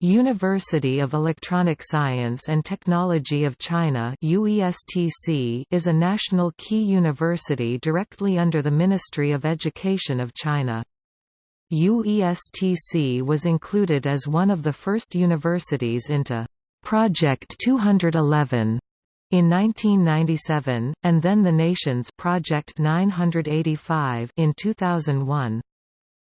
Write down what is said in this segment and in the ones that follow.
University of Electronic Science and Technology of China is a national key university directly under the Ministry of Education of China. UESTC was included as one of the first universities into Project 211 in 1997, and then the nation's Project 985 in 2001.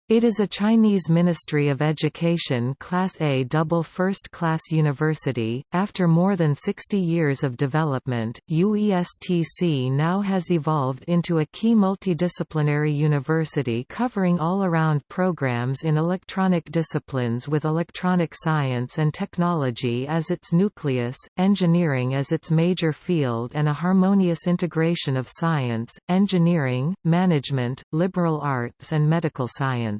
It is a Chinese Ministry of Education Class A double first-class university. After more than 60 years of development, UESTC now has evolved into a key multidisciplinary university covering all-around programs in electronic disciplines with electronic science and technology as its nucleus, engineering as its major field and a harmonious integration of science, engineering, management, liberal arts and medical science.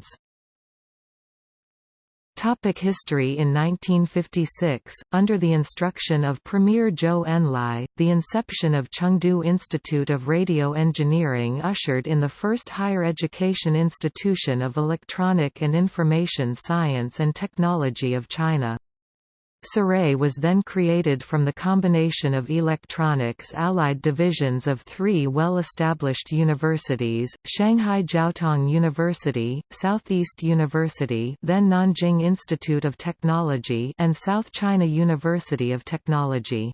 Topic history In 1956, under the instruction of Premier Zhou Enlai, the inception of Chengdu Institute of Radio Engineering ushered in the first higher education institution of electronic and information science and technology of China. CEREI was then created from the combination of electronics allied divisions of three well-established universities, Shanghai Jiaotong University, Southeast University then Nanjing Institute of Technology and South China University of Technology.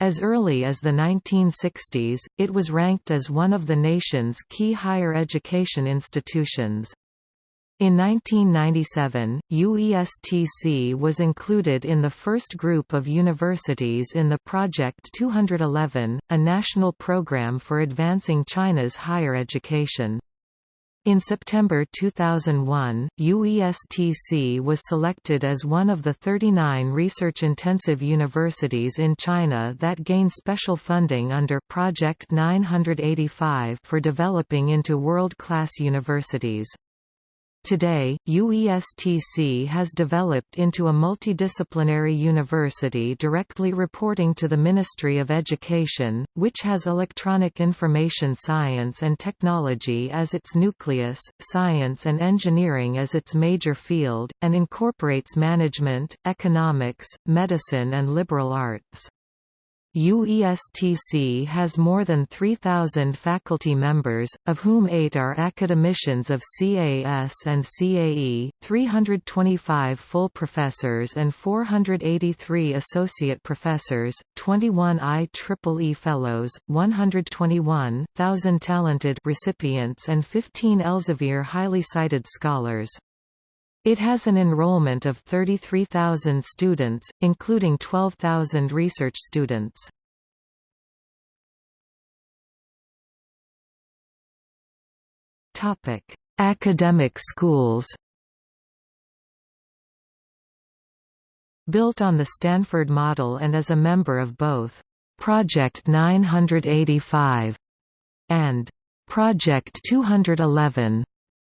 As early as the 1960s, it was ranked as one of the nation's key higher education institutions. In 1997, UESTC was included in the first group of universities in the Project 211, a national program for advancing China's higher education. In September 2001, UESTC was selected as one of the 39 research-intensive universities in China that gain special funding under Project 985 for developing into world-class universities. Today, UESTC has developed into a multidisciplinary university directly reporting to the Ministry of Education, which has electronic information science and technology as its nucleus, science and engineering as its major field, and incorporates management, economics, medicine and liberal arts. UESTC has more than 3,000 faculty members, of whom eight are academicians of CAS and CAE, 325 full professors and 483 associate professors, 21 IEEE fellows, 121,000 talented recipients and 15 Elsevier highly cited scholars. It has an enrollment of 33,000 students, including 12,000 research students. Academic schools Built on the Stanford model and as a member of both Project 985 and Project 211,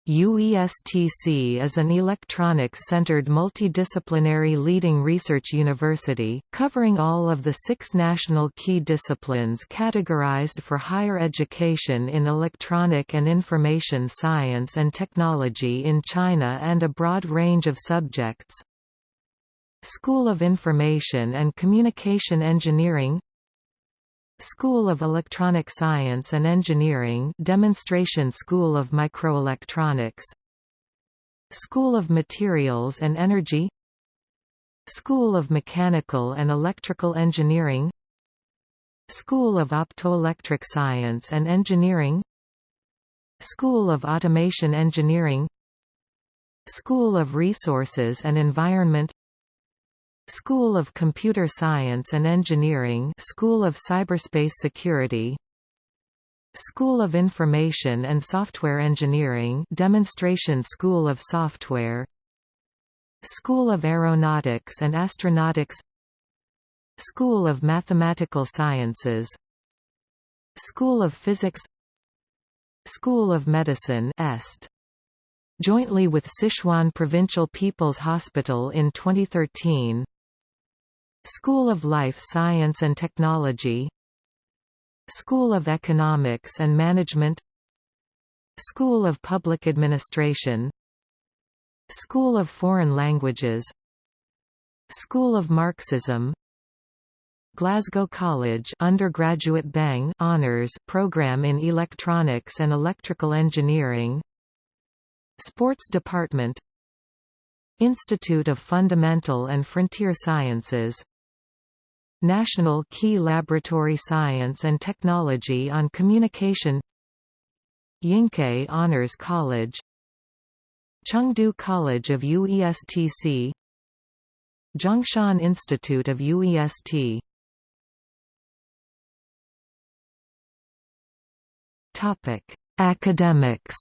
UESTC is an electronics-centered multidisciplinary leading research university, covering all of the six national key disciplines categorized for higher education in electronic and information science and technology in China and a broad range of subjects. School of Information and Communication Engineering School of Electronic Science and Engineering Demonstration School of Microelectronics. School of Materials and Energy. School of Mechanical and Electrical Engineering. School of Optoelectric Science and Engineering. School of Automation Engineering. School of Resources and Environment School of Computer Science and Engineering School of Cyberspace Security School of Information and Software Engineering Demonstration School of Software School of Aeronautics and Astronautics School of Mathematical Sciences School of Physics School of Medicine Est. Jointly with Sichuan Provincial People's Hospital in 2013 School of Life Science and Technology. School of Economics and Management. School of Public Administration. School of Foreign Languages. School of Marxism. Glasgow College undergraduate BEng Honours program in Electronics and Electrical Engineering. Sports Department. Institute of Fundamental and Frontier Sciences National Key Laboratory Science and Technology on Communication Yingke Honors College Chengdu College of UESTC Zhongshan Institute of UEST Topic: Academics.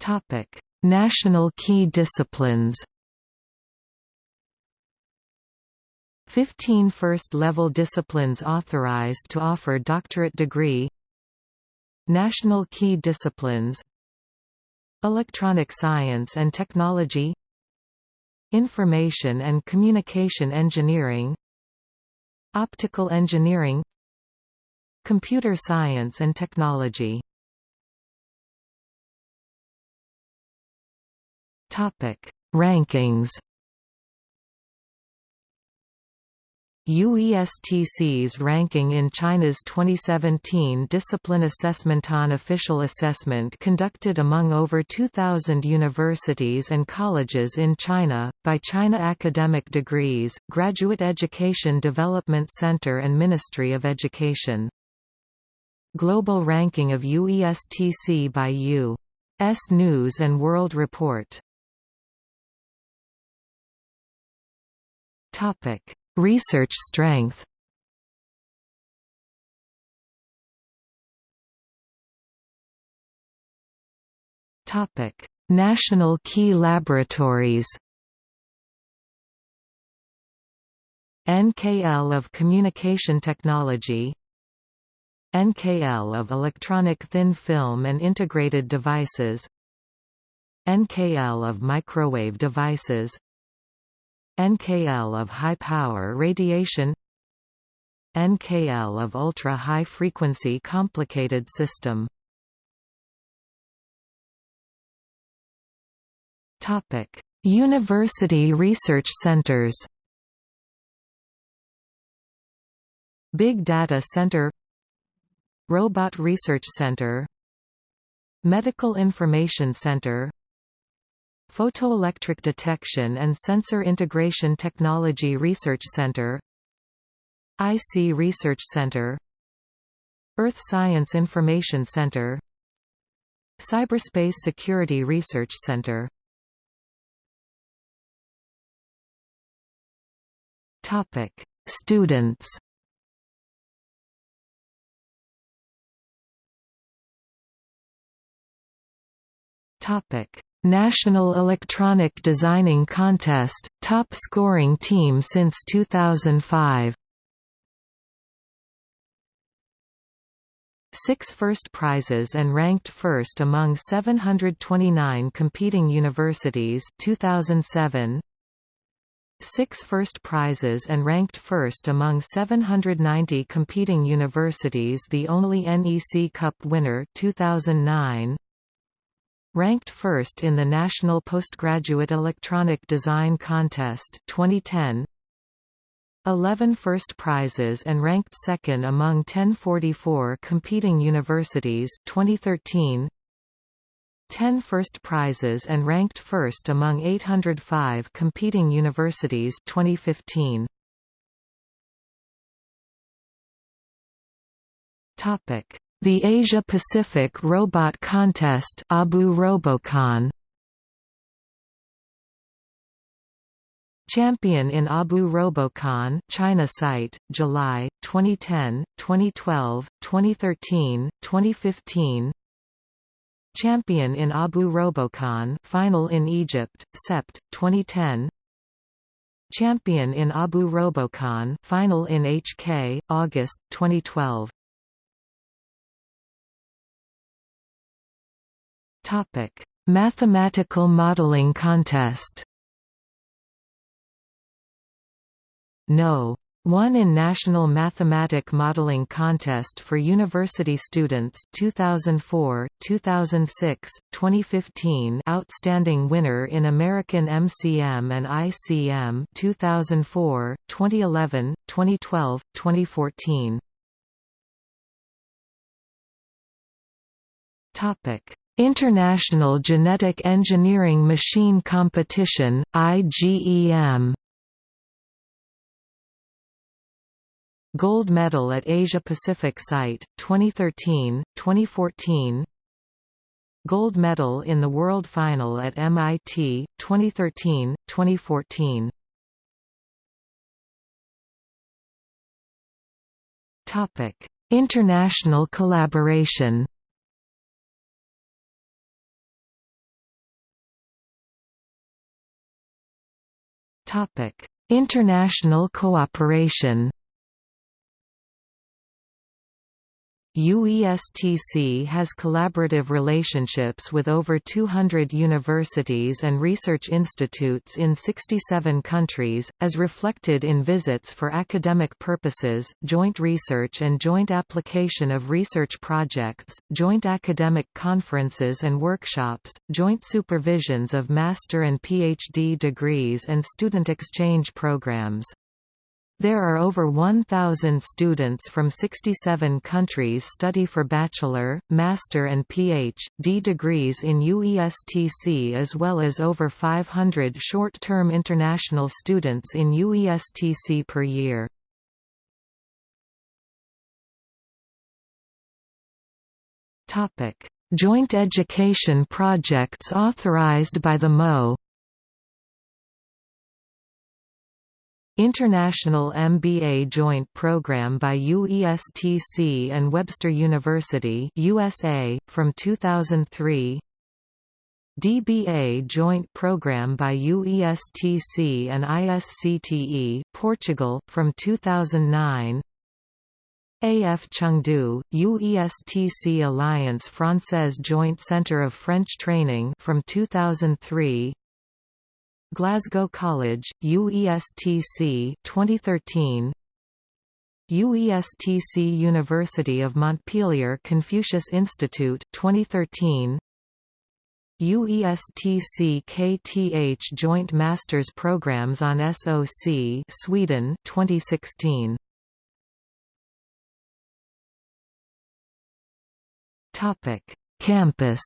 Topic: National key disciplines. 15 first-level disciplines authorized to offer doctorate degree. National Key Disciplines. Electronic Science and Technology. Information and Communication Engineering. Optical Engineering. Computer Science and Technology Rankings UESTC's ranking in China's 2017 Discipline Assessment on official assessment conducted among over 2,000 universities and colleges in China, by China Academic Degrees, Graduate Education Development Center and Ministry of Education. Global ranking of UESTC by U.S. News & World Report Topic Research strength Topic: National Key Laboratories. NKL of Communication Technology NKL of Electronic Thin Film and Integrated Devices NKL of Microwave Devices NKL of high-power radiation NKL of ultra-high frequency complicated system Topic: University research centers. Big Data Center Robot Research Center Medical Information Center Photoelectric Detection and Sensor Integration Technology Research Center IC Research Center Earth Science Information Center Cyberspace Security Research Center Topic: Students. Topic: National Electronic Designing Contest, top scoring team since 2005 Six first prizes and ranked first among 729 competing universities 2007 Six first prizes and ranked first among 790 competing universities the only NEC Cup winner 2009 Ranked first in the National Postgraduate Electronic Design Contest 2010 11 first prizes and ranked second among 1044 competing universities 2013 10 first prizes and ranked first among 805 competing universities 2015 Topic the Asia-Pacific Robot Contest Abu Robocon Champion in Abu Robocon China site, July, 2010, 2012, 2013, 2015 Champion in Abu Robocon Final in Egypt, Sept, 2010 Champion in Abu Robocon Final in HK, August, 2012 Topic: Mathematical Modeling Contest. No. 1 in National Mathematic Modeling Contest for University Students 2004, 2006, 2015 Outstanding Winner in American MCM and ICM 2004, 2011, 2012, 2014 Topic International Genetic Engineering Machine Competition, IGEM Gold medal at Asia Pacific Site, 2013, 2014 Gold medal in the World Final at MIT, 2013, 2014 International collaboration International cooperation UESTC has collaborative relationships with over 200 universities and research institutes in 67 countries, as reflected in visits for academic purposes, joint research and joint application of research projects, joint academic conferences and workshops, joint supervisions of master and PhD degrees and student exchange programs. There are over 1,000 students from 67 countries study for bachelor, master and Ph.D. degrees in UESTC as well as over 500 short-term international students in UESTC per year. Joint education projects authorized by the MO International MBA Joint Program by UESTC and Webster University USA, from 2003 DBA Joint Program by UESTC and ISCTE, Portugal, from 2009 AF Chengdu, UESTC Alliance Française Joint Centre of French Training from 2003 Glasgow College, UESTC 2013 UESTC University of Montpellier Confucius Institute 2013 UESTC KTH Joint Masters Programs on SOC Sweden 2016 Topic Campus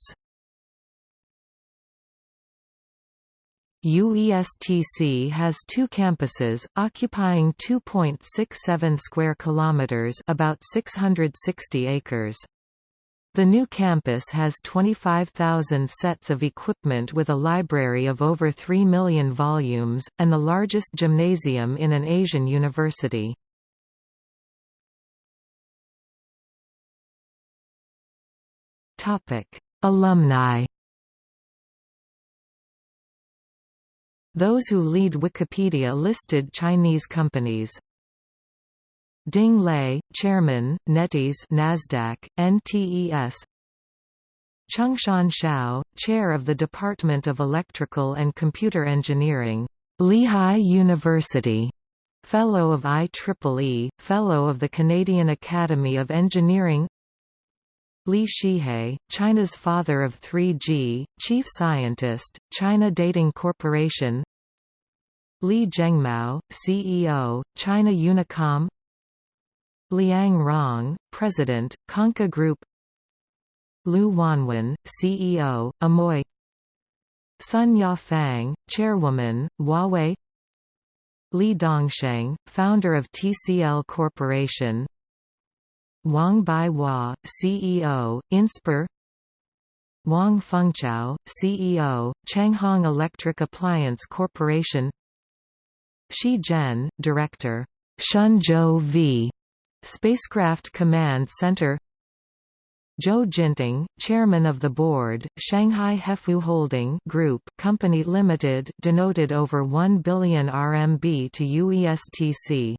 UESTC has two campuses, occupying 2.67 square kilometers, about 660 acres. The new campus has 25,000 sets of equipment with a library of over 3 million volumes, and the largest gymnasium in an Asian university. Alumni Those who lead Wikipedia listed Chinese companies. Ding Lei, Chairman, NetEase Nasdaq, NTES. Chengshan Xiao, Chair of the Department of Electrical and Computer Engineering, Lehigh University. Fellow of IEEE, Fellow of the Canadian Academy of Engineering Li Shihe, China's father of 3G, chief scientist, China Datang Corporation. Li Zhengmao, CEO, China Unicom. Liang Rong, President, Konka Group. Lu Wanwen, CEO, Amoi. Sun Yafang, Chairwoman, Huawei. Li Dongsheng, founder of TCL Corporation Wang Baihua, CEO, Inspur. Wang Fengchao, CEO, Changhong Electric Appliance Corporation. Shi Zhen, Director, Shenzhou V, Spacecraft Command Center. Zhou Jinting, Chairman of the Board, Shanghai Hefu Holding Group Company Limited denoted over 1 billion RMB to UESTC